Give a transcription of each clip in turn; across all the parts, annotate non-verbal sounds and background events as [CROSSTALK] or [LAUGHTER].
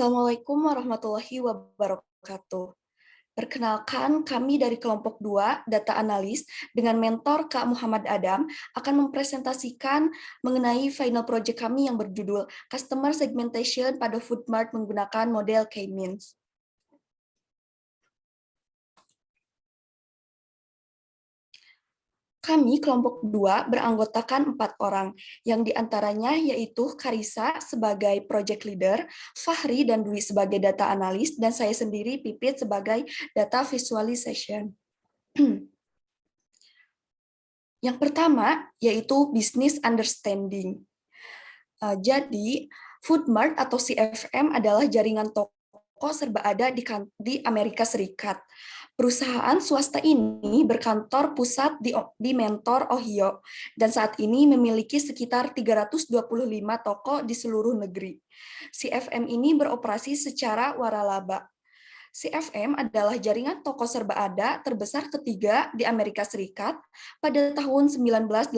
Assalamualaikum warahmatullahi wabarakatuh. Perkenalkan, kami dari kelompok 2, Data Analis, dengan mentor Kak Muhammad Adam, akan mempresentasikan mengenai final project kami yang berjudul Customer Segmentation pada Foodmart menggunakan model K-means. Kami kelompok dua beranggotakan empat orang, yang di antaranya yaitu Karisa sebagai project leader, Fahri dan Dwi sebagai data analis, dan saya sendiri Pipit sebagai data visualization. [CLEARS THROAT] Yang pertama yaitu business understanding. Eh, jadi, Foodmart atau CFM adalah jaringan toko serba ada di, di Amerika Serikat. Perusahaan swasta ini berkantor pusat di, di Mentor, Ohio, dan saat ini memiliki sekitar 325 toko di seluruh negeri. CFM ini beroperasi secara waralaba. CFM adalah jaringan toko serba ada terbesar ketiga di Amerika Serikat pada tahun 1988.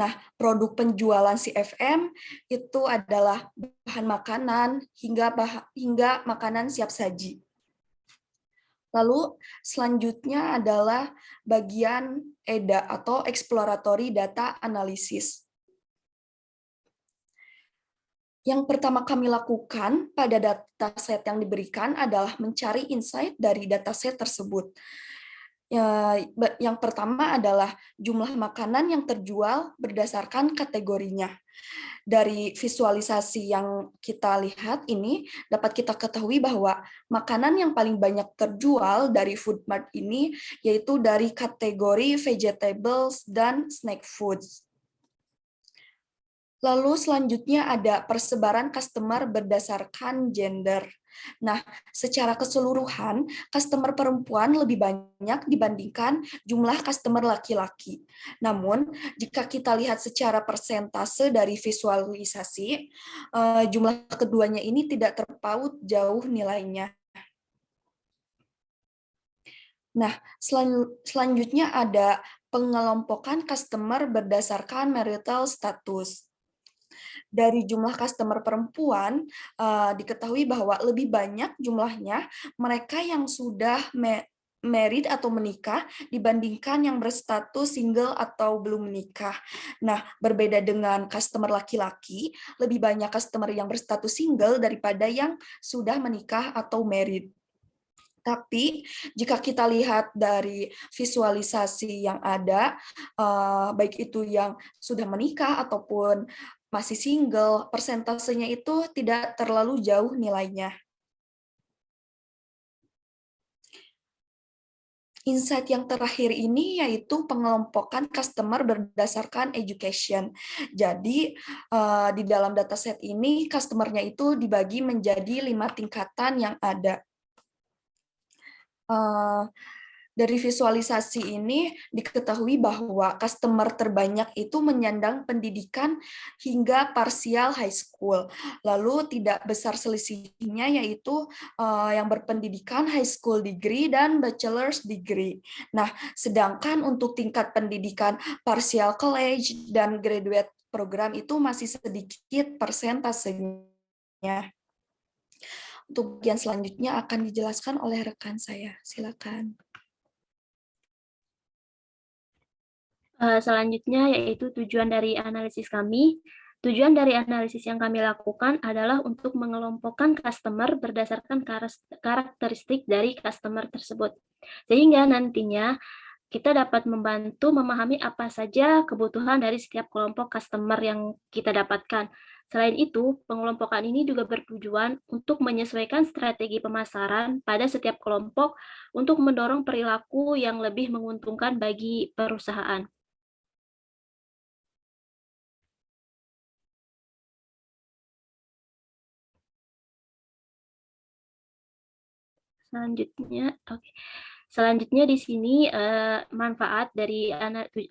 Nah, produk penjualan CFM itu adalah bahan makanan hingga bah hingga makanan siap saji. Lalu selanjutnya adalah bagian EDA atau Exploratory Data Analysis. Yang pertama kami lakukan pada dataset yang diberikan adalah mencari insight dari dataset tersebut. Ya, yang pertama adalah jumlah makanan yang terjual berdasarkan kategorinya. Dari visualisasi yang kita lihat ini dapat kita ketahui bahwa makanan yang paling banyak terjual dari food mart ini yaitu dari kategori vegetables dan snack foods. Lalu selanjutnya ada persebaran customer berdasarkan gender. Nah, secara keseluruhan, customer perempuan lebih banyak dibandingkan jumlah customer laki-laki. Namun, jika kita lihat secara persentase dari visualisasi, eh, jumlah keduanya ini tidak terpaut jauh nilainya. Nah, selanjutnya ada pengelompokan customer berdasarkan marital status dari jumlah customer perempuan uh, diketahui bahwa lebih banyak jumlahnya mereka yang sudah married atau menikah dibandingkan yang berstatus single atau belum menikah. Nah, berbeda dengan customer laki-laki, lebih banyak customer yang berstatus single daripada yang sudah menikah atau married. Tapi jika kita lihat dari visualisasi yang ada, uh, baik itu yang sudah menikah ataupun masih single, persentasenya itu tidak terlalu jauh nilainya. Insight yang terakhir ini yaitu pengelompokan customer berdasarkan education. Jadi uh, di dalam dataset ini customernya itu dibagi menjadi lima tingkatan yang ada. Uh, dari visualisasi ini diketahui bahwa customer terbanyak itu menyandang pendidikan hingga parsial high school. Lalu tidak besar selisihnya yaitu uh, yang berpendidikan high school degree dan bachelor's degree. Nah, sedangkan untuk tingkat pendidikan parsial college dan graduate program itu masih sedikit persentasenya. Untuk bagian selanjutnya akan dijelaskan oleh rekan saya. Silakan. Selanjutnya yaitu tujuan dari analisis kami. Tujuan dari analisis yang kami lakukan adalah untuk mengelompokkan customer berdasarkan karakteristik dari customer tersebut. Sehingga nantinya kita dapat membantu memahami apa saja kebutuhan dari setiap kelompok customer yang kita dapatkan. Selain itu, pengelompokan ini juga bertujuan untuk menyesuaikan strategi pemasaran pada setiap kelompok untuk mendorong perilaku yang lebih menguntungkan bagi perusahaan. Selanjutnya, oke. Okay. Selanjutnya di sini uh, manfaat dari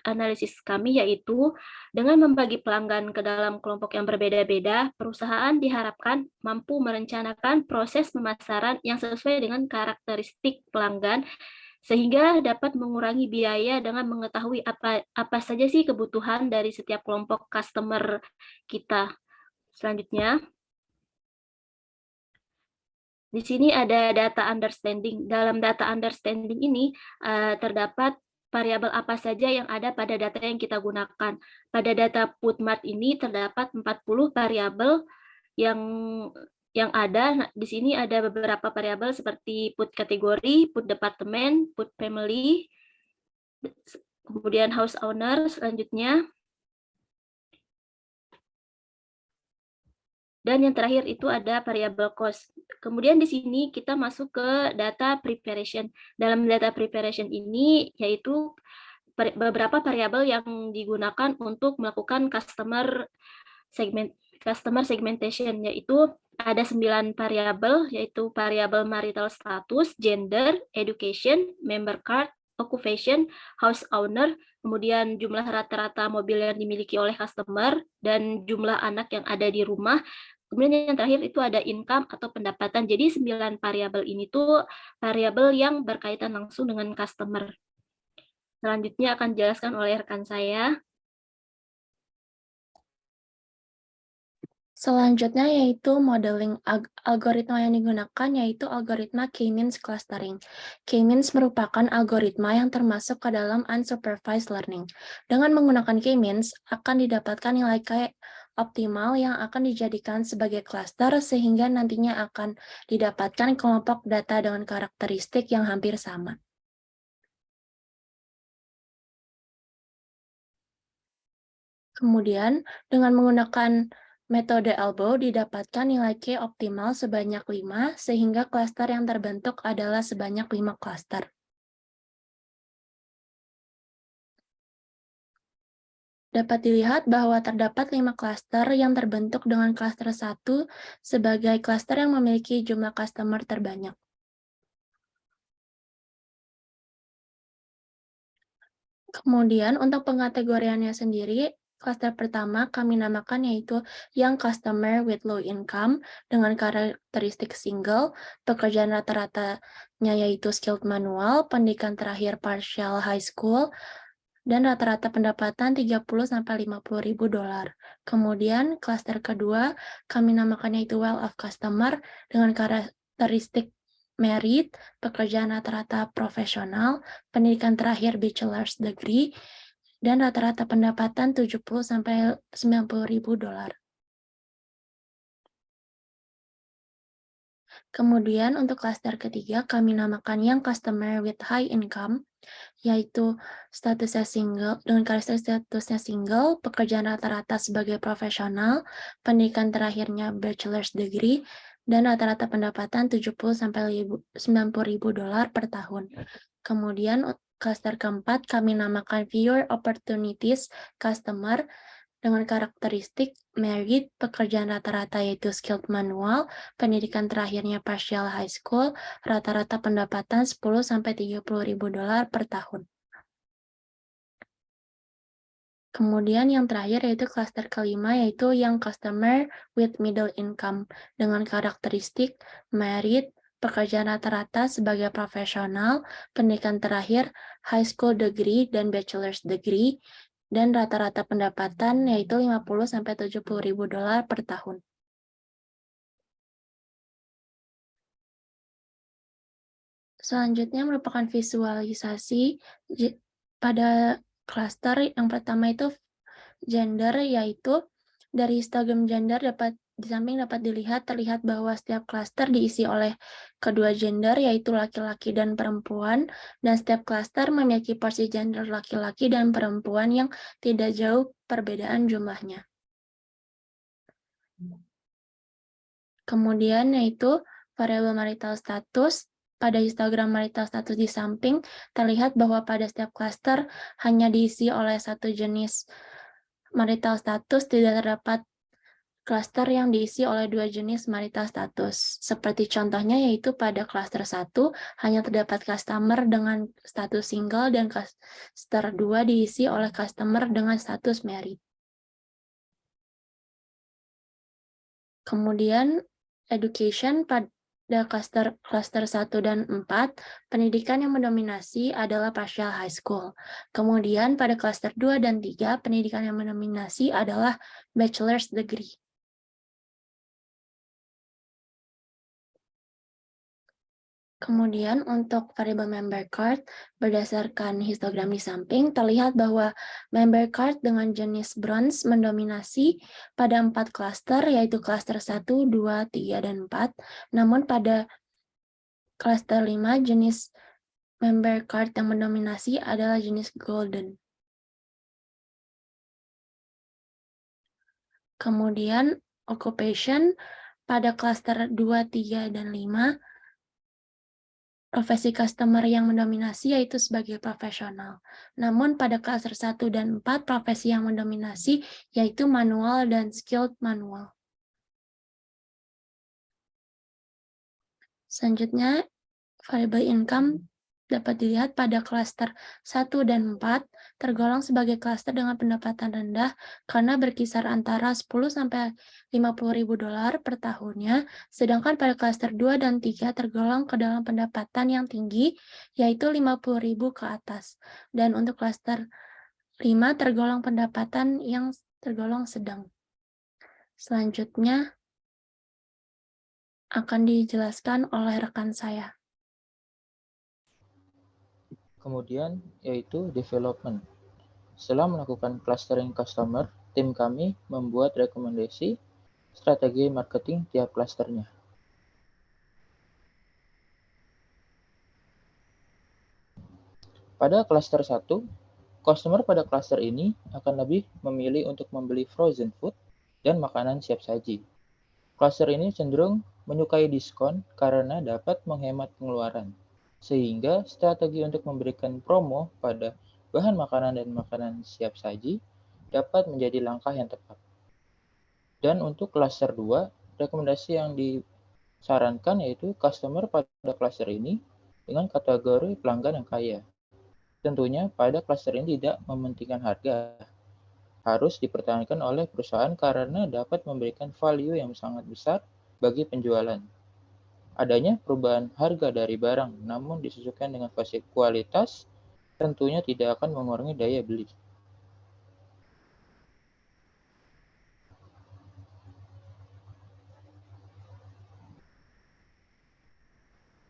analisis kami yaitu dengan membagi pelanggan ke dalam kelompok yang berbeda-beda, perusahaan diharapkan mampu merencanakan proses pemasaran yang sesuai dengan karakteristik pelanggan sehingga dapat mengurangi biaya dengan mengetahui apa apa saja sih kebutuhan dari setiap kelompok customer kita. Selanjutnya, Di sini ada data understanding. Dalam data understanding ini uh, terdapat variabel apa saja yang ada pada data yang kita gunakan. Pada data putmart ini terdapat 40 variabel yang yang ada. Nah, di sini ada beberapa variabel seperti put kategori, put departemen, put family, kemudian house owner selanjutnya, Dan yang terakhir itu ada variabel cost. Kemudian di sini kita masuk ke data preparation. Dalam data preparation ini yaitu beberapa variabel yang digunakan untuk melakukan customer segment customer segmentation yaitu ada sembilan variabel yaitu variabel marital status, gender, education, member card, occupation, house owner, kemudian jumlah rata-rata mobil yang dimiliki oleh customer, dan jumlah anak yang ada di rumah. Kemudian yang terakhir itu ada income atau pendapatan. Jadi sembilan variabel ini tuh variabel yang berkaitan langsung dengan customer. Selanjutnya akan dijelaskan oleh rekan saya. Selanjutnya yaitu modeling algoritma yang digunakan yaitu algoritma K-means clustering. K-means merupakan algoritma yang termasuk ke dalam unsupervised learning. Dengan menggunakan K-means akan didapatkan nilai K optimal yang akan dijadikan sebagai cluster sehingga nantinya akan didapatkan kelompok data dengan karakteristik yang hampir sama. Kemudian dengan menggunakan Metode elbow didapatkan nilai K optimal sebanyak 5, sehingga klaster yang terbentuk adalah sebanyak 5 klaster. Dapat dilihat bahwa terdapat 5 klaster yang terbentuk dengan klaster 1 sebagai klaster yang memiliki jumlah customer terbanyak. Kemudian untuk pengkategoriannya sendiri, Klaster pertama kami namakan yaitu yang customer with low income dengan karakteristik single, pekerjaan rata-ratanya yaitu skilled manual, pendidikan terakhir partial high school, dan rata-rata pendapatan 30-50 ribu dolar. Kemudian klaster kedua kami namakan yaitu well of customer dengan karakteristik merit, pekerjaan rata-rata profesional, pendidikan terakhir bachelor's degree, dan rata-rata pendapatan 70 sampai 90 ribu dolar. Kemudian untuk klaster ketiga kami namakan yang customer with high income, yaitu statusnya single, dengan karakteristik statusnya single, pekerjaan rata-rata sebagai profesional, pendidikan terakhirnya bachelor's degree, dan rata-rata pendapatan 70 sampai 90 ribu dolar per tahun. Kemudian Cluster keempat kami namakan Viewer Opportunities Customer dengan karakteristik merit, pekerjaan rata-rata yaitu skilled manual, pendidikan terakhirnya partial high school, rata-rata pendapatan 10-30 ribu dolar per tahun. Kemudian yang terakhir yaitu cluster kelima yaitu yang customer with middle income dengan karakteristik merit, pekerjaan rata-rata sebagai profesional, pendidikan terakhir, high school degree dan bachelor's degree, dan rata-rata pendapatan yaitu 50-70 ribu dolar per tahun. Selanjutnya merupakan visualisasi pada klaster yang pertama itu gender, yaitu dari histogram gender dapat di samping dapat dilihat terlihat bahwa setiap klaster diisi oleh kedua gender yaitu laki-laki dan perempuan dan setiap klaster memiliki porsi gender laki-laki dan perempuan yang tidak jauh perbedaan jumlahnya. Kemudian yaitu variabel marital status pada histogram marital status di samping terlihat bahwa pada setiap klaster hanya diisi oleh satu jenis marital status tidak terdapat Klaster yang diisi oleh dua jenis marital status. Seperti contohnya yaitu pada klaster 1 hanya terdapat customer dengan status single dan klaster 2 diisi oleh customer dengan status merit. Kemudian education pada klaster klaster 1 dan 4, pendidikan yang mendominasi adalah partial high school. Kemudian pada klaster 2 dan 3, pendidikan yang mendominasi adalah bachelor's degree. Kemudian untuk variabel member card, berdasarkan histogram di samping, terlihat bahwa member card dengan jenis bronze mendominasi pada empat klaster, yaitu klaster 1, 2, 3, dan 4. Namun pada klaster 5, jenis member card yang mendominasi adalah jenis golden. Kemudian occupation pada klaster 2, 3, dan 5, profesi customer yang mendominasi yaitu sebagai profesional. Namun pada klaster 1 dan 4, profesi yang mendominasi yaitu manual dan skilled manual. Selanjutnya, variable income dapat dilihat pada klaster 1 dan 4 tergolong sebagai klaster dengan pendapatan rendah karena berkisar antara 10 sampai 50 ribu dolar per tahunnya, sedangkan pada klaster 2 dan 3 tergolong ke dalam pendapatan yang tinggi, yaitu 50 ribu ke atas. Dan untuk klaster 5 tergolong pendapatan yang tergolong sedang. Selanjutnya akan dijelaskan oleh rekan saya. Kemudian yaitu development. Setelah melakukan clustering customer, tim kami membuat rekomendasi strategi marketing tiap klasternya. Pada klaster 1, customer pada klaster ini akan lebih memilih untuk membeli frozen food dan makanan siap saji. Klaster ini cenderung menyukai diskon karena dapat menghemat pengeluaran sehingga strategi untuk memberikan promo pada bahan makanan dan makanan siap saji dapat menjadi langkah yang tepat. Dan untuk cluster 2, rekomendasi yang disarankan yaitu customer pada cluster ini dengan kategori pelanggan yang kaya. Tentunya pada cluster ini tidak mementingkan harga, harus dipertahankan oleh perusahaan karena dapat memberikan value yang sangat besar bagi penjualan adanya perubahan harga dari barang, namun disesuaikan dengan kualitas, tentunya tidak akan mengurangi daya beli.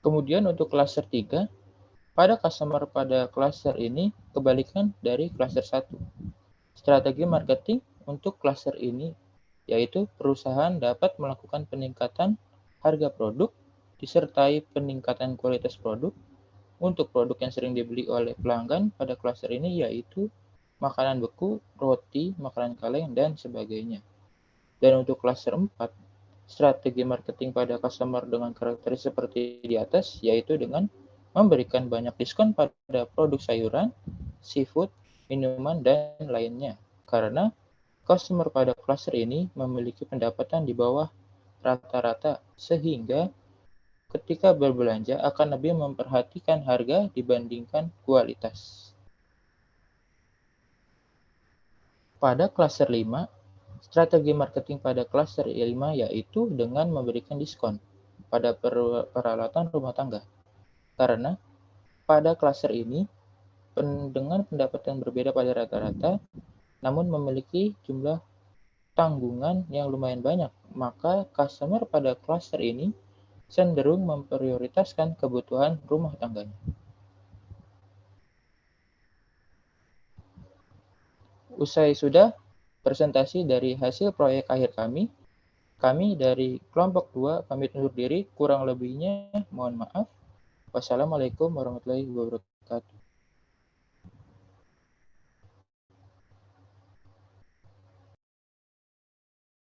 Kemudian untuk cluster 3, pada customer pada cluster ini kebalikan dari cluster 1. Strategi marketing untuk cluster ini yaitu perusahaan dapat melakukan peningkatan harga produk disertai peningkatan kualitas produk untuk produk yang sering dibeli oleh pelanggan pada klaster ini yaitu makanan beku, roti, makanan kaleng, dan sebagainya. Dan untuk klaster 4, strategi marketing pada customer dengan karakteristik seperti di atas, yaitu dengan memberikan banyak diskon pada produk sayuran, seafood, minuman, dan lainnya. Karena customer pada klaster ini memiliki pendapatan di bawah rata-rata, sehingga ketika berbelanja akan lebih memperhatikan harga dibandingkan kualitas. Pada klaster 5, strategi marketing pada klaster 5 yaitu dengan memberikan diskon pada peralatan rumah tangga. Karena pada klaster ini, dengan pendapatan berbeda pada rata-rata, namun memiliki jumlah tanggungan yang lumayan banyak, maka customer pada klaster ini cenderung memprioritaskan kebutuhan rumah tangganya. Usai sudah presentasi dari hasil proyek akhir kami, kami dari kelompok 2 pamit undur diri, kurang lebihnya mohon maaf. Wassalamualaikum warahmatullahi wabarakatuh.